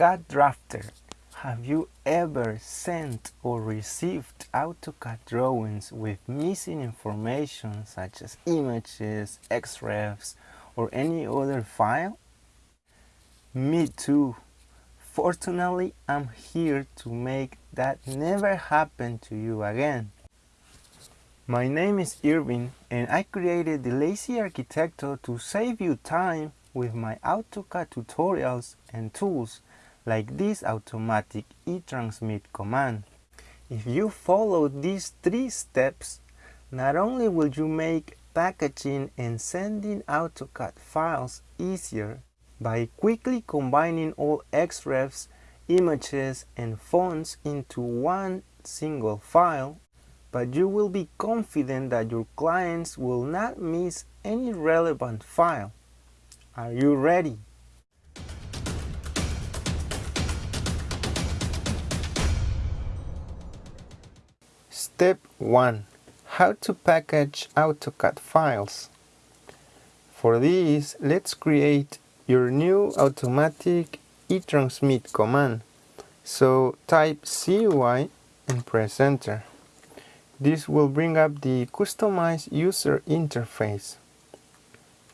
CAD Drafter. Have you ever sent or received AutoCAD drawings with missing information such as images, XREFs, or any other file? Me too. Fortunately, I'm here to make that never happen to you again. My name is Irving and I created the Lazy Arquitecto to save you time with my AutoCAD tutorials and tools like this automatic e-transmit command. If you follow these three steps, not only will you make packaging and sending AutoCAD files easier by quickly combining all XREFs, images and fonts into one single file, but you will be confident that your clients will not miss any relevant file. Are you ready? Step 1. How to package AutoCAD files. For this, let's create your new automatic e-transmit command. So type CUI and press enter. This will bring up the customized user interface.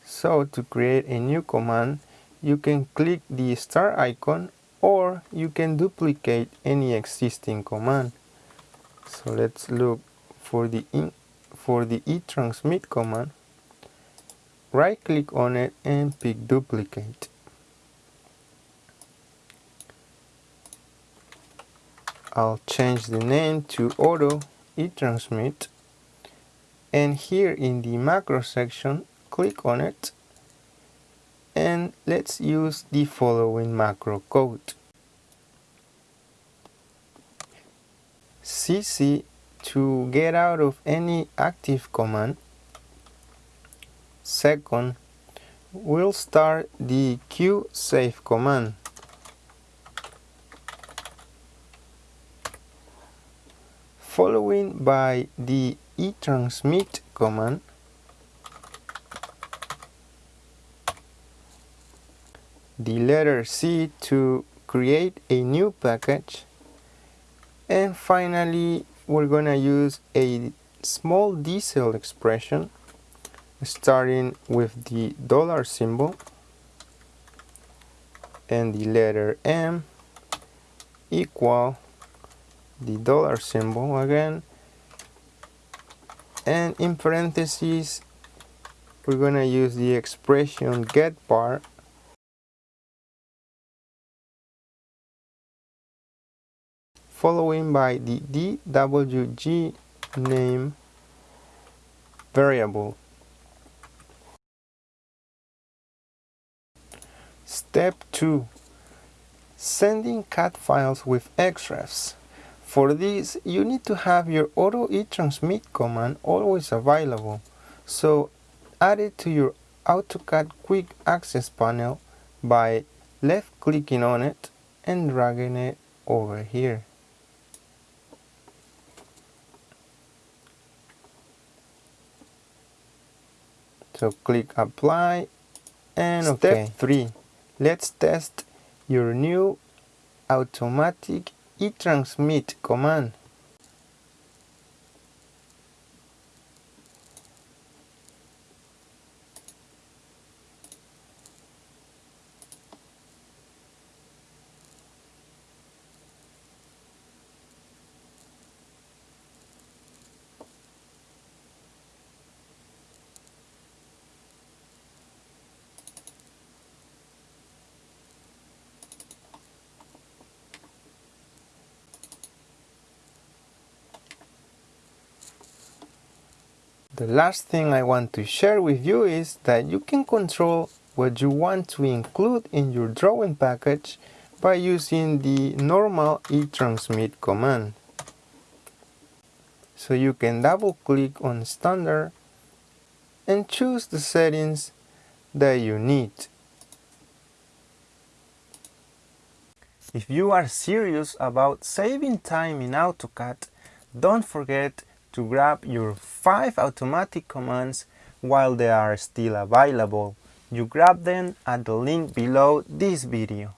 So to create a new command, you can click the star icon or you can duplicate any existing command. So let's look for the in, for the e-transmit command. Right click on it and pick duplicate. I'll change the name to auto e-transmit and here in the macro section click on it and let's use the following macro code cc to get out of any active command. Second we'll start the q save command. Following by the e-transmit command. The letter C to create a new package and finally we're gonna use a small diesel expression starting with the dollar symbol and the letter M equal the dollar symbol again. And in parentheses we're gonna use the expression get bar following by the dwg name variable step 2 sending CAD files with XREFs for this, you need to have your auto e-transmit command always available. So add it to your AutoCAD quick access panel by left clicking on it and dragging it over here. So click apply and Step okay. 3. Let's test your new automatic e-transmit command The last thing I want to share with you is that you can control what you want to include in your drawing package by using the normal e-transmit command. So you can double click on standard and choose the settings that you need. If you are serious about saving time in AutoCAD, don't forget to grab your 5 automatic commands while they are still available. You grab them at the link below this video.